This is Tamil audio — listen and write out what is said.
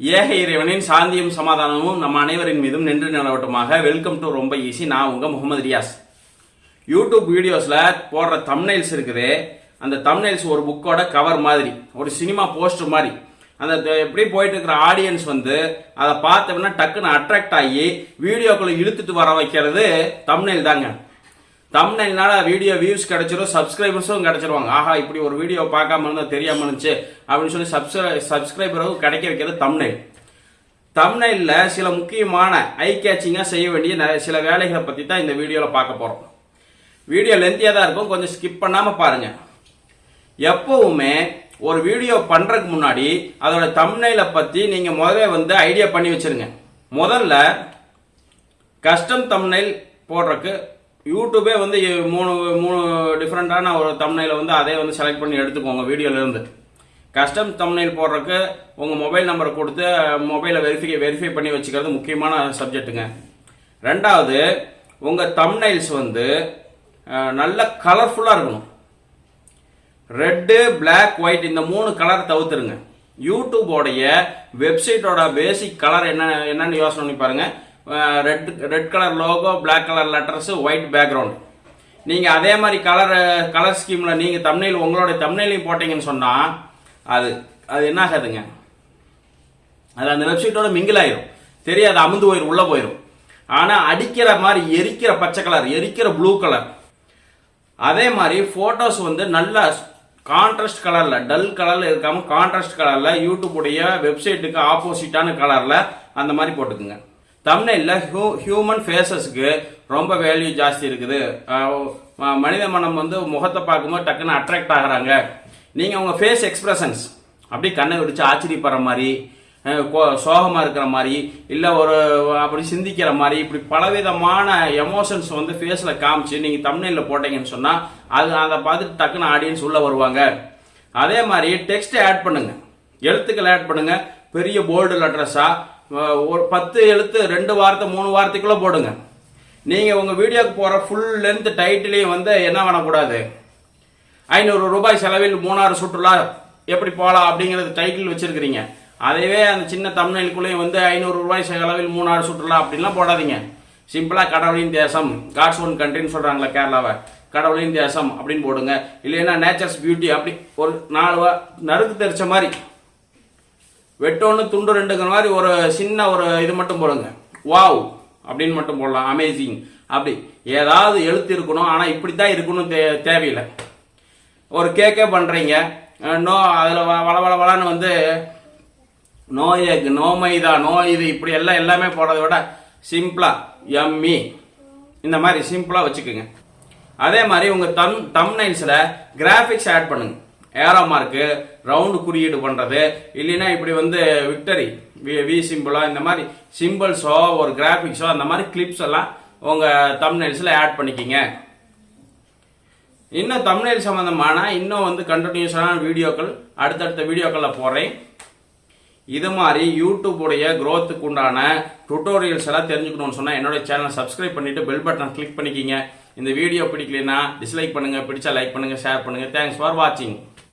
ஏக இறைவனின் சாந்தியும் சமாதானமும் நம்ம அனைவரின் மீதும் நின்று நிலவட்டமாக. வெல்கம் டு ரொம்ப ஈஸி நான் உங்கள் முகமது ரியாஸ். யூடியூப் வீடியோஸில் போடுற தம்னைல்ஸ் இருக்குது. அந்த தம்னைல்ஸ் ஒரு புக்கோட கவர் மாதிரி ஒரு சினிமா போஸ்டர் மாதிரி. அந்த எப்படி போயிட்டு இருக்கிற ஆடியன்ஸ் வந்து அதை பார்த்தோம்னா டக்குன்னு அட்ராக்ட் ஆகி வீடியோக்குள்ளே இழுத்துட்டு வர வைக்கிறது தம்னைல் தாங்க. தம்னைல்னால வீடியோ வியூஸ் கிடைச்சிரும் சப்ஸ்கிரைபர்ஸும் கிடைச்சிருவாங்க. ஆஹா இப்படி ஒரு வீடியோ பார்க்காம இருந்தா தெரியாம இருந்துச்சு அப்படின்னு சொல்லி சப்ஸ்கிரை சப்ஸ்கிரைபரும் கிடைக்க வைக்கிறது தம்னைல் தம்னைல்ல சில முக்கியமான ஐ கேச்சிங்காக செய்ய வேண்டிய நிறைய சில வேலைகளை பற்றி தான் இந்த வீடியோவில் பார்க்க போகிறோம் வீடியோ லென்த்தியாக தான் இருக்கும் கொஞ்சம் ஸ்கிப் பண்ணாமல் பாருங்கள் எப்பவுமே ஒரு வீடியோ பண்ணுறதுக்கு முன்னாடி அதோட தம்னைலை பற்றி நீங்கள் முதல்ல வந்து ஐடியா பண்ணி வச்சிருங்க. முதல்ல கஸ்டம் தம்னைல் போடுறதுக்கு யூடியூபே வந்து மூணு மூணு டிஃப்ரெண்ட்டான ஒரு தம்னையில் வந்து அதே வந்து செலக்ட் பண்ணி எடுத்துக்கோங்க வீடியோலேருந்து கஸ்டம் தம்னைல் போடுறதுக்கு உங்கள் மொபைல் நம்பரை கொடுத்து மொபைலை வெரிஃபை வெரிஃபை பண்ணி வச்சுக்கிறது முக்கியமான சப்ஜெக்ட்டுங்க ரெண்டாவது உங்கள் தம்னைல்ஸ் வந்து நல்ல கலர்ஃபுல்லாக இருக்கணும். ரெட்டு பிளாக் ஒயிட் இந்த மூணு கலர் தவிர்த்துருங்க. யூடியூபோடைய வெப்சைட்டோட பேசிக் கலர் என்ன என்னன்னு யோசனை பண்ணி பாருங்கள் red red colour logo black colour letters white background நீங்கள் அதே மாதிரி கலர் கலர் ஸ்கீமில் நீங்கள் தமிழில் உங்களுடைய தமிழையும் போட்டீங்கன்னு சொன்னால் அது அது என்ன ஆகாதுங்க. அது அந்த வெப்சைட்டோட மிங்கில் ஆயிரும். தெரியாது அமுந்து போயிடும் உள்ளே போயிடும் ஆனால் அடிக்கிற மாதிரி எரிக்கிற பச்சை கலர் எரிக்கிற ப்ளூ கலர் அதே மாதிரி ஃபோட்டோஸ் வந்து நல்ல கான்ட்ராஸ்ட் கலரில் டல் கலரில் இருக்காமல் கான்ட்ராஸ்ட் கலரில் யூடியூப்புடைய வெப்சைட்டுக்கு ஆப்போசிட்டான கலரில் அந்த மாதிரி போட்டுக்குங்க. தமிழ்ல ஹியூமன் ஃபேஸஸ்க்கு ரொம்ப வேல்யூ ஜாஸ்தி இருக்குது. மனித மனம் வந்து முகத்தை பார்க்கும்போது டக்குன்னு அட்ராக்ட் ஆகுறாங்க. நீங்கள் உங்கள் ஃபேஸ் எக்ஸ்பிரஷன்ஸ் அப்படி கண்ணை விடிச்சு ஆச்சரியப்படுற மாதிரி சோகமாக கோ- இருக்கிற மாதிரி இல்லை ஒரு அப்படி சிந்திக்கிற மாதிரி இப்படி பலவிதமான எமோஷன்ஸ் வந்து ஃபேஸில் காமிச்சு நீங்கள் தமிழ்ல போட்டீங்கன்னு சொன்னால் அது அதை பார்த்துட்டு டக்குன்னு ஆடியன்ஸ் உள்ளே வருவாங்க. அதே மாதிரி டெக்ஸ்ட் ஆட் பண்ணுங்கள் எழுத்துக்கள் ஆட் பண்ணுங்கள் பெரிய போல்டு லெட்டர்ஸா ஒரு பத்து எழுத்து ரெண்டு வார்த்தை மூணு வார்த்தைக்குள்ள போடுங்க. நீங்க உங்க வீடியோக்கு போற ஃபுல் லென்த் டைட்டிலையும் வந்து என்ன பண்ணக்கூடாது? ஐநூறு ரூபாய் செலவில் மூணாறு சுற்றுலா எப்படி போகலாம் அப்படிங்கிறது டைட்டில் வச்சிருக்கிறீங்க. அதைவே அந்த சின்ன தமிழ்குள்ளேயும் வந்து ஐநூறு ரூபாய் செலவில் மூணாறு சுற்றுலா அப்படின்லாம் போடாதீங்க. சிம்பிளா கடவுளின் தேசம் காட்ஸ் ஒன் கண்ட்ரின்னு சொல்கிறாங்களே கேரளாவை. கடவுளின் தேசம் அப்படின்னு போடுங்க. இல்லைன்னா நேச்சர்ஸ் பியூட்டி அப்படி ஒரு நாலு நறுக்கு தெரிச்ச மாதிரி வெட்டோன்னு துண்டு ரெண்டுங்கிற மாதிரி ஒரு சின்ன ஒரு இது மட்டும் போடுங்க. வாவ் அப்படின்னு மட்டும் போடலாம். அமேசிங் அப்படி. ஏதாவது எழுத்து இருக்கணும். ஆனால் இப்படி தான் இருக்கணும் தே தேவையில்லை. ஒரு கேக்கே பண்ணுறீங்க நோ அதில் வள வள வளன்னு வந்து no egg no maida no இது இப்படி எல்லாம் எல்லாமே போடுறத விட சிம்பிளாக எம்மி இந்த மாதிரி சிம்பிளாக வச்சுக்கோங்க. அதே மாதிரி உங்கள் தம் தம்னைல்ஸில் கிராஃபிக்ஸ் ஆட் பண்ணுங்க. ஏரோ மார்க்கு ரவுண்டு குறியீடு பண்ணுறது இல்லைன்னா இப்படி வந்து விக்டரி வி வி சிம்பிளோ இந்த மாதிரி சிம்பிள்ஸோ ஒரு கிராஃபிக்ஸோ அந்த மாதிரி கிளிப்ஸ் எல்லாம் உங்கள் தமிழ்நெல்ஸில் ஆட் பண்ணிக்கிங்க. இன்னும் தமிழ் சம்மந்தமான இன்னும் வந்து கண்டினியூஸான வீடியோக்கள் அடுத்தடுத்த வீடியோக்களில் போடுறேன். இது மாதிரி யூடியூப்புடைய க்ரோத்துக்கு உண்டான டுட்டோரியல்ஸ் எல்லாம் தெரிஞ்சுக்கணும்னு சொன்னால் என்னோட சேனலை சப்ஸ்கிரைப் பண்ணிட்டு பெல் பட்டனை கிளிக் பண்ணிக்கிங்க. இந்த வீடியோ பிடிக்கலைன்னா டிஸ்லைக் பண்ணுங்கள் பிடிச்சா லைக் பண்ணுங்கள் ஷேர் பண்ணுங்கள் தேங்க்ஸ் ஃபார் வாட்சிங்